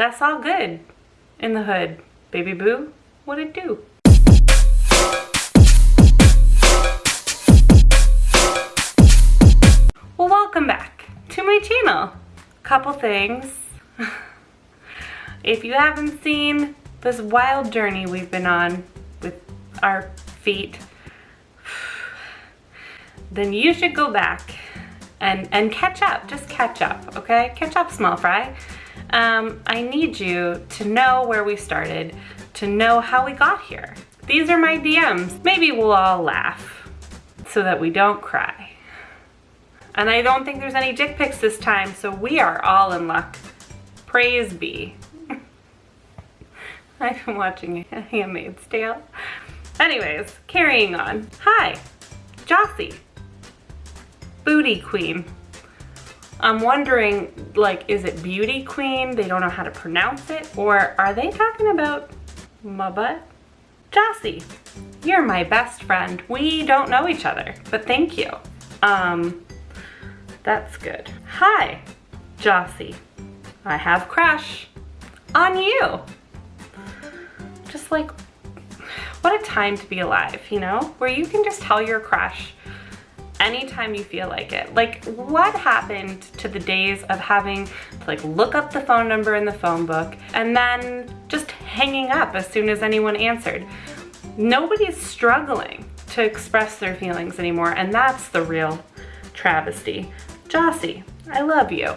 that's all good in the hood. Baby boo, what it do? Well, welcome back to my channel. Couple things. if you haven't seen this wild journey we've been on with our feet, then you should go back and, and catch up, just catch up, okay? Catch up, small fry. Um, I need you to know where we started, to know how we got here. These are my DMs. Maybe we'll all laugh so that we don't cry. And I don't think there's any dick pics this time, so we are all in luck. Praise be. I've been watching Handmaid's Tale. Anyways, carrying on. Hi, Jossie booty queen. I'm wondering, like, is it beauty queen? They don't know how to pronounce it? Or are they talking about my butt? Jossie, you're my best friend. We don't know each other, but thank you. Um, that's good. Hi, Jossie. I have crush on you. Just like, what a time to be alive, you know? Where you can just tell your crush anytime you feel like it. Like what happened to the days of having to like look up the phone number in the phone book and then just hanging up as soon as anyone answered. Nobody's struggling to express their feelings anymore and that's the real travesty. Jossie, I love you.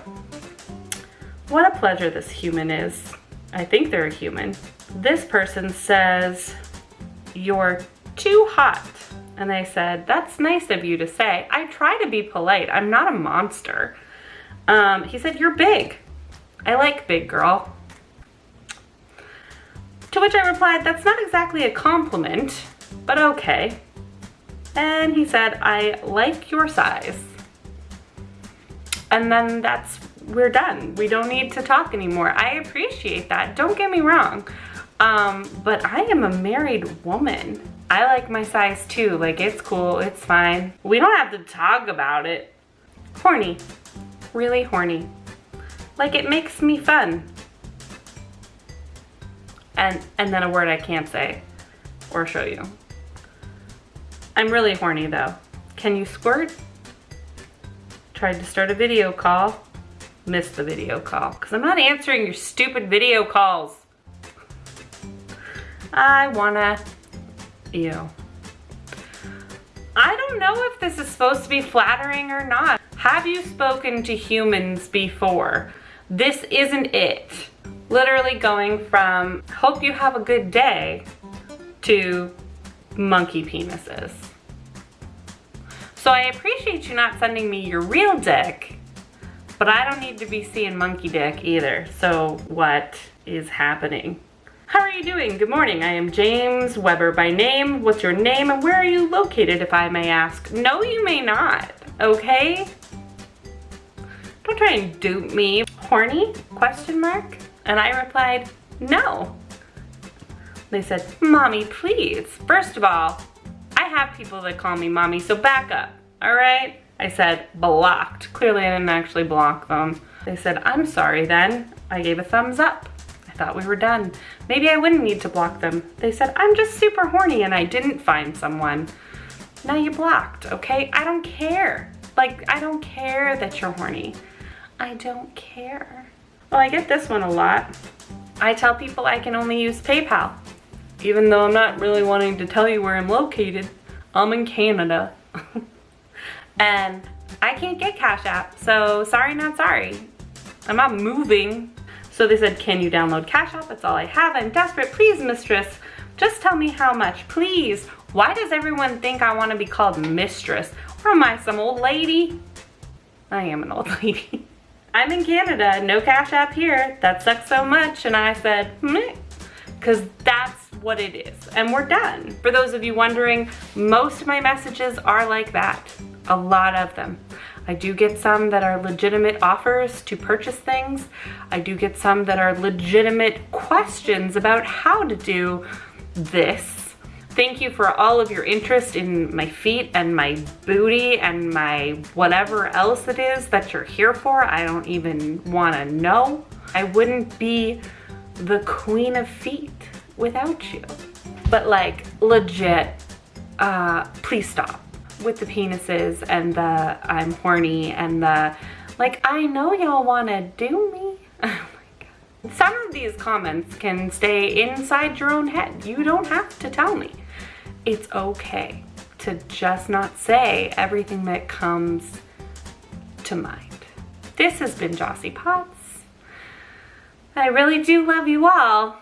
What a pleasure this human is. I think they're a human. This person says, you're too hot. And I said, that's nice of you to say. I try to be polite. I'm not a monster. Um, he said, you're big. I like big girl. To which I replied, that's not exactly a compliment, but okay. And he said, I like your size. And then that's, we're done. We don't need to talk anymore. I appreciate that. Don't get me wrong. Um, but I am a married woman. I like my size too. Like it's cool, it's fine. We don't have to talk about it. Horny, really horny. Like it makes me fun. And, and then a word I can't say or show you. I'm really horny though. Can you squirt? Tried to start a video call. Missed the video call because I'm not answering your stupid video calls. I wanna, ew. I don't know if this is supposed to be flattering or not. Have you spoken to humans before? This isn't it. Literally going from hope you have a good day to monkey penises. So I appreciate you not sending me your real dick, but I don't need to be seeing monkey dick either. So what is happening? How are you doing? Good morning. I am James Weber by name. What's your name and where are you located if I may ask? No, you may not, okay? Don't try and dupe me. Horny? Question mark? And I replied, no. They said, mommy, please. First of all, I have people that call me mommy, so back up, all right? I said, blocked. Clearly I didn't actually block them. They said, I'm sorry then. I gave a thumbs up. I thought we were done. Maybe I wouldn't need to block them. They said, I'm just super horny and I didn't find someone. Now you blocked, okay? I don't care. Like, I don't care that you're horny. I don't care. Well, I get this one a lot. I tell people I can only use PayPal. Even though I'm not really wanting to tell you where I'm located. I'm in Canada. and I can't get Cash App, so sorry not sorry. I'm not moving so they said, can you download Cash App? That's all I have. I'm desperate. Please, mistress, just tell me how much, please. Why does everyone think I want to be called mistress? Or am I some old lady? I am an old lady. I'm in Canada, no Cash App here. That sucks so much. And I said, because that's what it is. And we're done. For those of you wondering, most of my messages are like that. A lot of them. I do get some that are legitimate offers to purchase things. I do get some that are legitimate questions about how to do this. Thank you for all of your interest in my feet and my booty and my whatever else it is that you're here for. I don't even want to know. I wouldn't be the queen of feet without you. But like legit, uh, please stop with the penises and the I'm horny and the like I know y'all wanna do me. Oh Some of these comments can stay inside your own head. You don't have to tell me. It's okay to just not say everything that comes to mind. This has been Jossie Potts. I really do love you all.